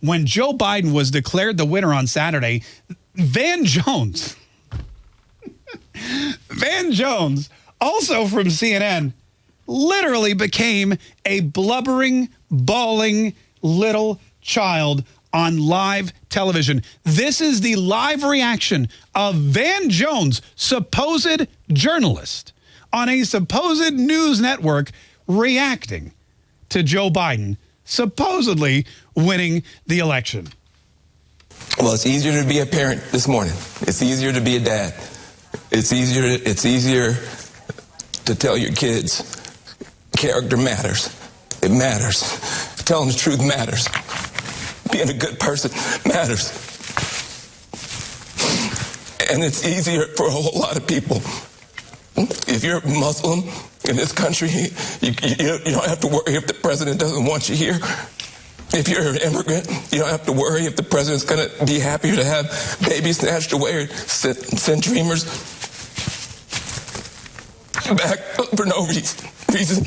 when Joe Biden was declared the winner on Saturday, Van Jones, Van Jones, also from CNN, literally became a blubbering, bawling little child on live television. This is the live reaction of Van Jones, supposed journalist, on a supposed news network reacting to Joe Biden supposedly winning the election. Well, it's easier to be a parent this morning. It's easier to be a dad. It's easier. It's easier to tell your kids character matters. It matters. Telling the truth matters. Being a good person matters. And it's easier for a whole lot of people. If you're Muslim in this country, you, you, you don't have to worry if the president doesn't want you here. If you're an immigrant, you don't have to worry if the president's going to be happier to have babies snatched away or send, send dreamers back for no reason. reason.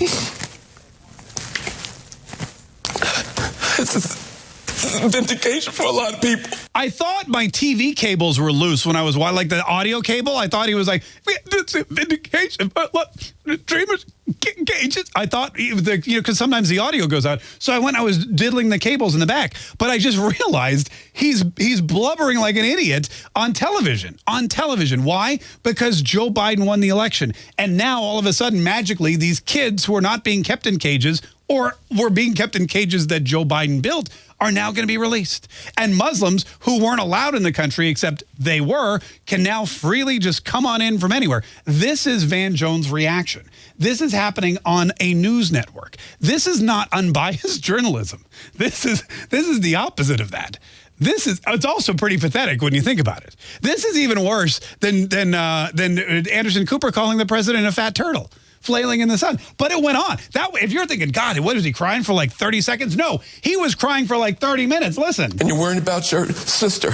This is vindication for a lot of people. I thought my TV cables were loose when I was like the audio cable. I thought he was like vindication, but look, dreamers cages. I thought you know because sometimes the audio goes out. So I went. I was diddling the cables in the back, but I just realized he's he's blubbering like an idiot on television. On television, why? Because Joe Biden won the election, and now all of a sudden, magically, these kids who are not being kept in cages or were being kept in cages that Joe Biden built are now going to be released. And Muslims who weren't allowed in the country, except they were, can now freely just come on in from anywhere. This is Van Jones' reaction. This is happening on a news network. This is not unbiased journalism. This is, this is the opposite of that. This is it's also pretty pathetic when you think about it. This is even worse than than uh, than Anderson Cooper calling the president a fat turtle flailing in the sun. But it went on. That If you're thinking, God, what was he crying for like 30 seconds? No, he was crying for like 30 minutes. Listen. And you're worried about your sister.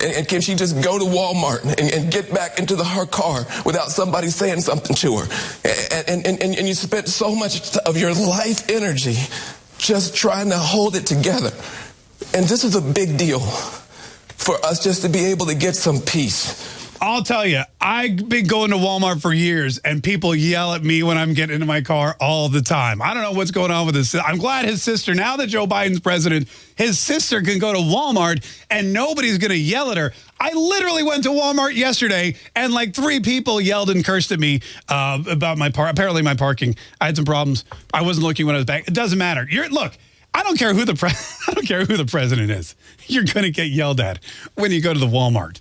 And, can she just go to Walmart and, and, get back into the, her car without somebody saying something to her? And, and, and, and you spent so much of your life energy just trying to hold it together. And this is a big deal for us just to be able to get some peace I'll tell you, I've been going to Walmart for years, and people yell at me when I'm getting into my car all the time. I don't know what's going on with this. I'm glad his sister, now that Joe Biden's president, his sister can go to Walmart and nobody's going to yell at her. I literally went to Walmart yesterday, and like three people yelled and cursed at me uh, about my park. Apparently, my parking. I had some problems. I wasn't looking when I was back. It doesn't matter. You're look. I don't care who the I don't care who the president is. You're going to get yelled at when you go to the Walmart.